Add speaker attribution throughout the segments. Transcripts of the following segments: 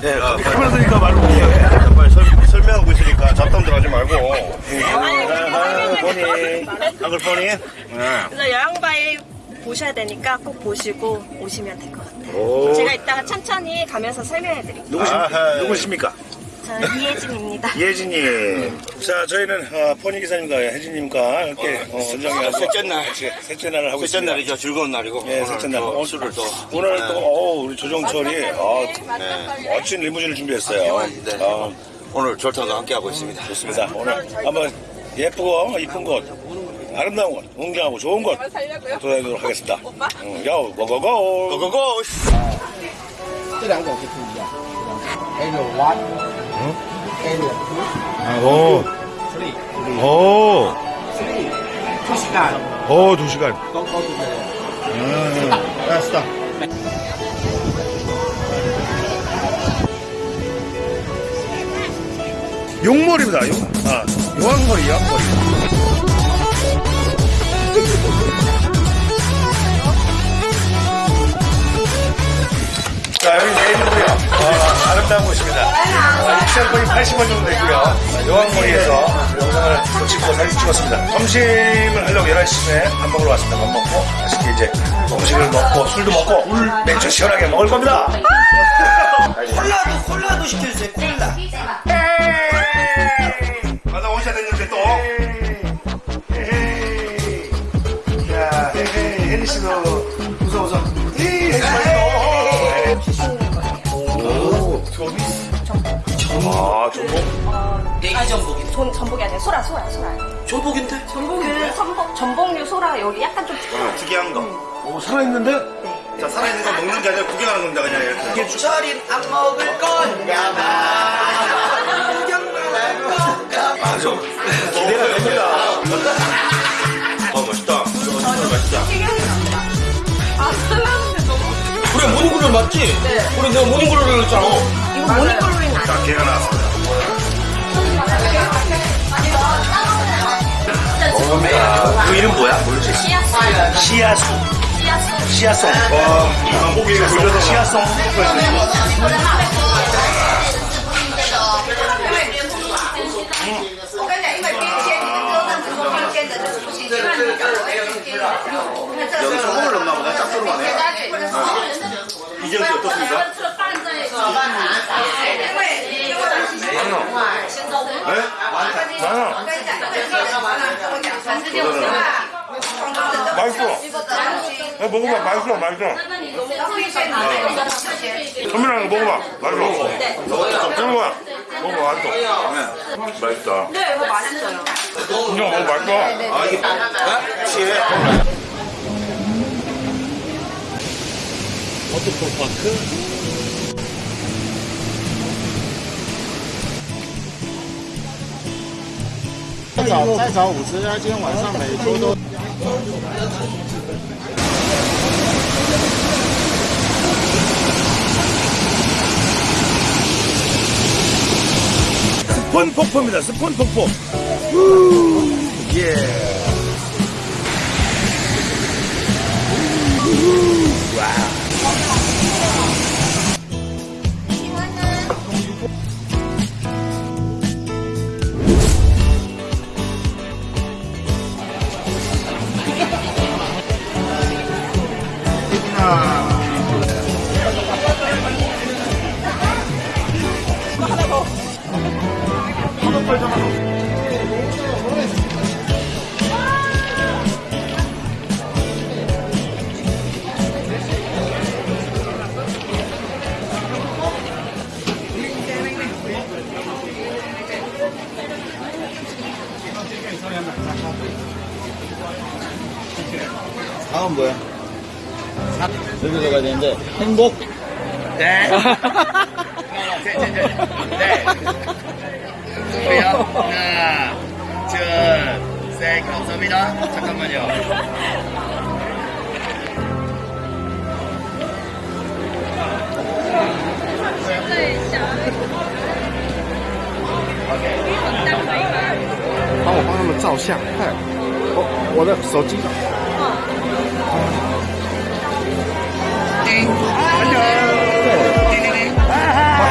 Speaker 1: 네,
Speaker 2: 아,
Speaker 1: 카메라 드니까 말고.
Speaker 2: 빨리 설, 설명하고 있으니까 잡담 들어가지 말고. 보니, 한글 보니? 네.
Speaker 3: 그래서 여행바이 보셔야 되니까 꼭 보시고 오시면 될 것 같아요.
Speaker 1: 오.
Speaker 3: 제가 이따가 천천히 가면서 설명해 드릴게요.
Speaker 1: 누구십니까?
Speaker 3: 저는 이혜진입니다.
Speaker 1: 예진님. 자, 저희는 어, 포니 기사님과 혜진님과 이렇게 어, 운전해서
Speaker 2: 셋째 날.
Speaker 1: 셋째 날을 하고
Speaker 2: 셋째
Speaker 1: 있습니다.
Speaker 2: 날이죠. 즐거운 날이고.
Speaker 1: 예, 셋째 날.
Speaker 2: 또
Speaker 1: 오늘
Speaker 2: 술을 또.
Speaker 1: 오늘
Speaker 2: 네.
Speaker 1: 또 어, 우리 조정철이 어,
Speaker 2: 네.
Speaker 1: 멋진 리무진을 준비했어요.
Speaker 2: 네.
Speaker 1: 어,
Speaker 2: 오늘 졸타도 함께하고 있습니다.
Speaker 1: 좋습니다. 오늘 한번 예쁘고 이쁜 곳, 아름다운 곳, 웅장하고 좋은 곳 돌아다니도록 하겠습니다. 응, 야, 고고고.
Speaker 2: 고고고!
Speaker 4: 这两种是不一样。Area one, area
Speaker 1: 오,
Speaker 4: three,
Speaker 1: 오.
Speaker 4: Two 시간.
Speaker 1: 오, 두 시간. 음, 알았어. 용머리입니다. 용, 아, 요한머리, 요한머리. 자, 여기 내일이고요. 어, 아름다운 곳입니다. 어, 입장권이 80원 정도 되고요. 요한머리에서 영상을 또 찍고 사진 찍었습니다. 점심을 하려고 11시에 밥 먹으러 왔습니다. 밥 먹고 맛있게 이제 음식을 먹고 술도 먹고 맥주 시원하게 먹을 겁니다.
Speaker 5: 콜라도 콜라도 시켜주세요 콜라
Speaker 1: 가다 오셔야 되는데 또. 씨도. 오, 서비스. 아, 전복.
Speaker 5: 내기 전복이
Speaker 3: 전, 전복이 아니라 소라, 소라, 소라.
Speaker 5: 전복인데?
Speaker 3: 전복, 그 전복, 전복류 소라 여기 약간 좀 특이해요.
Speaker 2: 특이한 거.
Speaker 1: 오, 살아있는데?
Speaker 2: 자, 살아있는 거 먹는 게 아니라 구경하는 겁니다, 그냥 이렇게.
Speaker 5: 철인 안 먹을 거냐
Speaker 1: 맞아. 기대가 됩니다.
Speaker 2: 어, 맛있다. 맛있다.
Speaker 3: 특이하게 나온다. 아.
Speaker 5: 그래 morning glory 맞지?
Speaker 3: 네.
Speaker 5: 그래 내가 morning glory 했잖아
Speaker 3: 이거 morning glory는 아니에요.
Speaker 1: 자, 게가 나왔습니다. 먹어봅니다. 그 이름 뭐야? 모르지?
Speaker 3: 씨앗,
Speaker 1: 씨앗수.
Speaker 3: 씨앗,
Speaker 1: 씨앗송. 와, 고기가 돌려서 씨앗송.
Speaker 2: 여기 소금을 넣나 보다. 짭조름하네. 이정씨 어떻습니까?
Speaker 1: 맛있어. 야, 먹어봐. 맛있어. 맛있어. 선민아, 이거 먹어봐. 맛있어. 먹어봐. 먹어봐. 맛있어. 맛있다.
Speaker 3: 네, 이거 맛있어요.
Speaker 1: 그냥 먹어. 맛있어.
Speaker 2: 아, 이게, 어? 취해.
Speaker 4: Waterfall Park. 再找再找五十家，今天晚上每周都。
Speaker 1: 스폰 폭포입니다. 스폰 폭포. 우, 예.
Speaker 4: 들어가야 되는데 행복.
Speaker 1: 네. 네. 네. 저요. 하나, 둘, 셋. 감사합니다. 잠깐만요.
Speaker 4: 어, 帮我帮他们照相，快！我我的手机。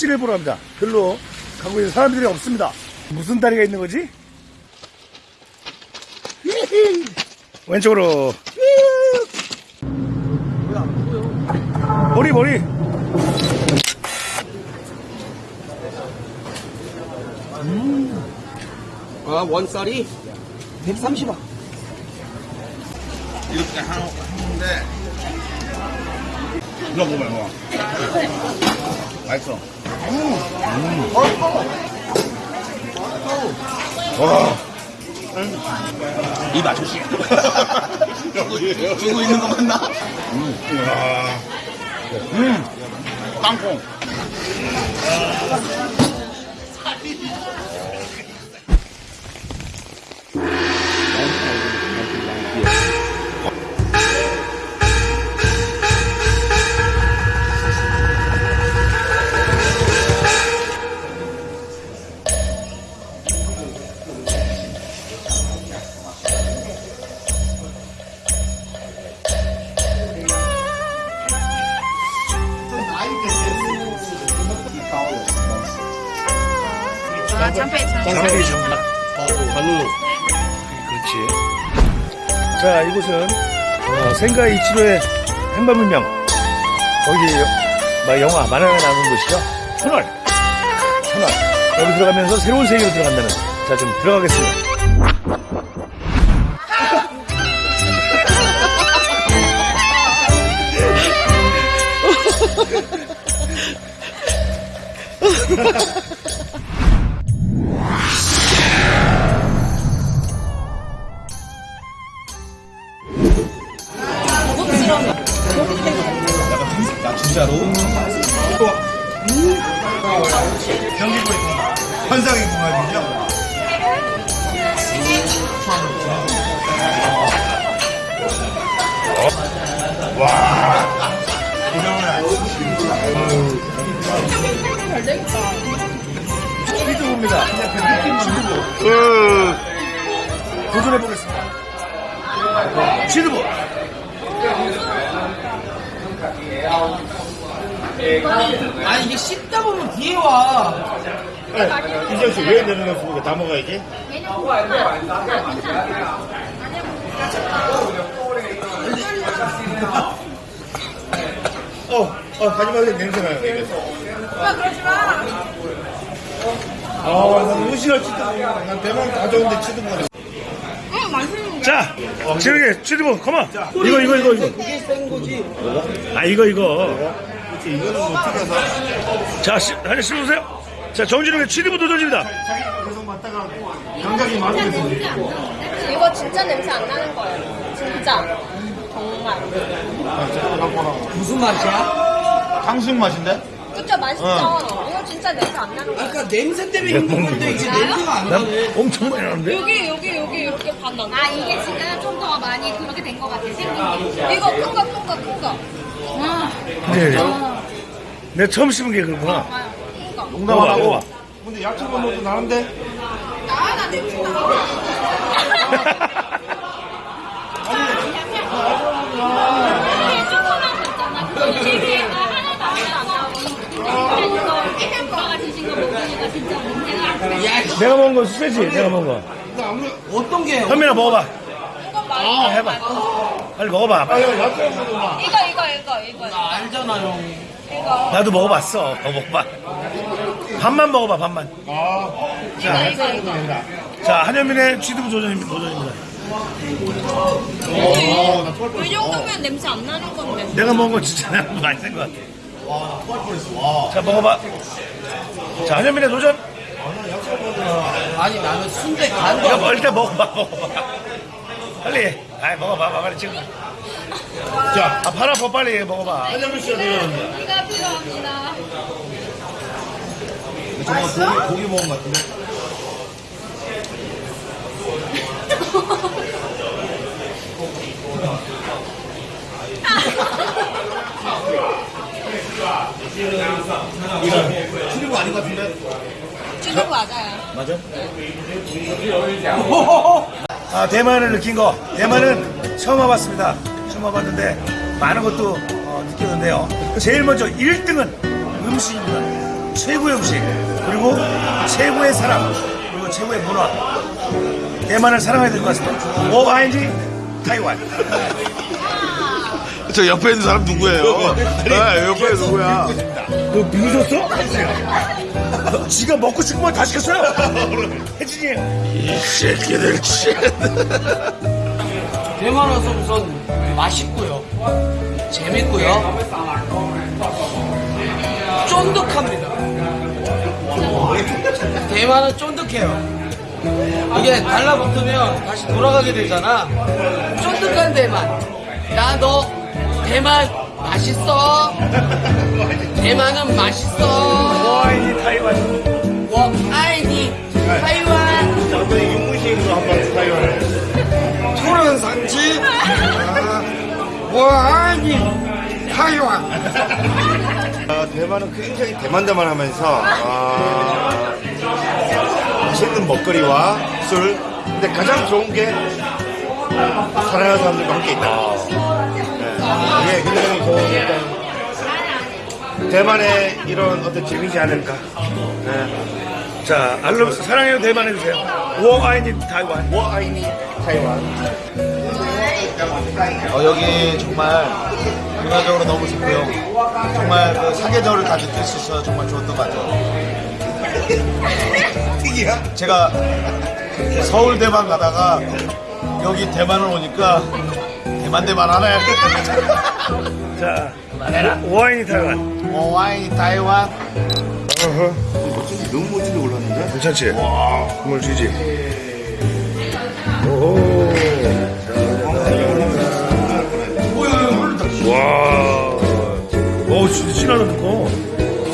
Speaker 1: 브릿지를 보러 갑니다. 별로 가고 있는 사람들이 없습니다. 무슨 다리가 있는 거지? 왼쪽으로. 머리, 머리.
Speaker 5: 아, 원짜리 130원.
Speaker 6: 이렇게 하는데 이거 먹어요 뭐 맛있어 와입 아저씨 주고 있는 거 맞나? 음 땅콩
Speaker 1: 생가 이치로의 행방불명. 거기 막 영화 만화가 나오는 곳이죠. 터널. 터널. 여기 들어가면서 새로운 세계로 들어간다는. 자, 좀 들어가겠습니다.
Speaker 6: 환상의 공간이죠?
Speaker 1: 스피드보입니다. 도전해보겠습니다. 스피드보.
Speaker 7: 아 이게 씹다 보면 뒤에 와.
Speaker 6: 이정 씨왜 내려놨습니까? 다 먹어야지. 어, 어, 하지 마세요. 냄새 나요, 입에서.
Speaker 4: 오빠, 그러지 마.
Speaker 6: 아, 난 무시할 치도 모르난 대만 다 좋은데 치도 모르
Speaker 4: 응, 맛있는
Speaker 1: 자, 확실하게 스피드보, 컴온. 이거, 이거, 이거, 이거.
Speaker 5: 그게 센 거지.
Speaker 1: 아, 이거, 이거.
Speaker 6: 이거는 뭐 튀겨서.
Speaker 1: 자, 시, 다시 씹으세요. 자, 정진욱의 취드부 도전입니다.
Speaker 6: 자기가 계속 맞다가 감각이 맞으면서.
Speaker 4: 이거 진짜 냄새 안 나는 거예요. 진짜. 정말.
Speaker 5: 무슨 맛이야?
Speaker 6: 탕수육 맛인데?
Speaker 4: 그쵸, 맛있죠? 이거 진짜 냄새 안 나는 거예요.
Speaker 5: 아까 냄새 때문에 힘든 건데 이제 냄새가
Speaker 1: 안난
Speaker 5: 나네.
Speaker 1: 엄청 많이 나는데?
Speaker 4: 여기, 여기, 여기, 이렇게 반 나는
Speaker 8: 아 이게 지금 좀 더 많이 그렇게 된 것 같아 생긴 게.
Speaker 4: 이거 큰 거, 큰 거, 큰 거.
Speaker 1: 네. 내 처음 씹은 게 그거구나.
Speaker 6: 농담 안 하고. 근데 야채가 먹도 나는데?
Speaker 4: 나, 나 냄새 나.
Speaker 1: 내가 먹은 건 소세지, 내가 먹은 거.
Speaker 5: 어떤 게?
Speaker 1: 현민아 먹어봐.
Speaker 4: 아,
Speaker 1: 해봐. 빨리 먹어봐. 빨리.
Speaker 4: 이거
Speaker 5: 나 알잖아 형.
Speaker 4: 이거
Speaker 1: 나도 먹어봤어. 어, 먹어봐. 반만 먹어봐, 반만.
Speaker 4: 이거 이거 이거
Speaker 1: 자, 한현민의 취두부 도전입니다. 도전입니다.
Speaker 4: 이 정도면 냄새 안 나는 건데
Speaker 1: 내가 먹은 거 진짜 내가 많이 쓴것 같아. 자, 먹어봐. 자, 한현민의 도전.
Speaker 5: 아니 나는 순대 간도
Speaker 1: 이거 뭐 일단 먹어봐, 먹어봐. 빨리. 아이, 먹어봐, 빨리 지금. 자, 아, 팔 아파, 빨리 먹어봐. 한현민 씨가 도전합니다.
Speaker 4: 이가 필요합니다
Speaker 9: 정말 고기, 고기 먹은 것 같은데?
Speaker 6: 출입구 아닌 것 같은데?
Speaker 4: 주는 맞아요
Speaker 1: 맞아? 아, 대만을 느낀 거. 대만은 처음 와봤습니다. 처음 와봤는데 많은 것도 어, 느꼈는데요. 제일 먼저 1등은 음식입니다. 최고의 음식. 그리고 최고의 사람. 그리고 최고의 문화. 대만을 사랑해야 될 것 같습니다. 오아인지 타이완.
Speaker 7: 저 옆에 있는 사람 누구예요? 네, 옆에 누구야?
Speaker 1: 너 미쳤어? 너 지가 먹고 싶은 건다 시켰어요? 혜진이.
Speaker 7: 이 새끼들 진짜.
Speaker 5: 대만 와서 우선 맛있고요. 재밌고요. 쫀득합니다. 대만은 쫀득해요. 이게 달라붙으면 다시 돌아가게 되잖아. 쫀득한 대만. 나 너 대만 맛있어. 대만은 맛있어.
Speaker 1: 오아인지 타이완.
Speaker 5: 워 아이니 타이완. 푸른 산지. 워 아이 니 타이완.
Speaker 7: 아, 대만은 굉장히 대만대만 하면서 아, 맛있는 먹거리와 술 근데 가장 좋은 게 사랑하는 사람들과 함께 있다 네, 이게 굉장히 좋은 어떤 대만의 이런 어떤 재미지 않을까 네.
Speaker 1: 자, 알로 사랑해요 대만 해주세요. 오아인지 타이완.
Speaker 7: 워아이니 타이완
Speaker 10: 어, 여기 정말 문화적으로 너무 좋고요. 정말 그 사계절을 다 느낄 수 있어서 정말 좋았던 것 같아요.
Speaker 7: 특이야?
Speaker 10: 제가 서울 대만 가다가 여기 대만을 오니까 대만 대만 하네.
Speaker 1: 자, 오아인지 타이완.
Speaker 10: 어, 와인 타이완.
Speaker 7: 너무 멋지게 올랐는데?
Speaker 1: 괜찮지? 와, 국물 주지. 오. 와. 진하다, 듣고.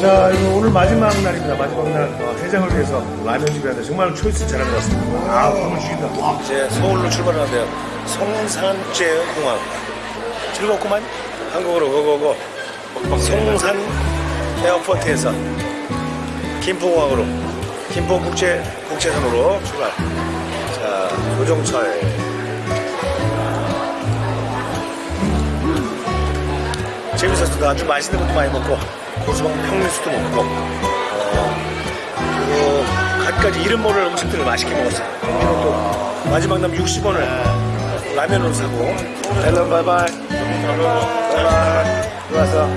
Speaker 1: 자, 이거 오늘 마지막 날입니다. 마지막 날. 어, 해장을 위해서 라면집이 하는데 정말 초이스 잘한 것 같습니다. 아, 국물 죽인다. 이제 서울로 출발하는데요. 성산제공항. 즐겁구만. 한국어로 고고고. 성산 에어포트에서 김포공항으로 김포국제 국제선으로 출발. 자 조정철. 재밌었습니다. 아주 맛있는 것도 많이 먹고 고수방 펑리수도 먹고. 어, 그리고 갖가지 이름 모를 음식들을 맛있게 먹었어요. 그리고 또 마지막 남은 60원을 라면으로 사고. hello bye-bye. Bye-bye. 들어와서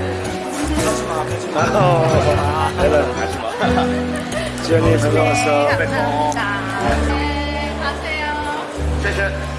Speaker 1: 아, hello 가지마 지연이 반가웠어
Speaker 4: 감사합니다. 네 가세요.
Speaker 1: 짜잔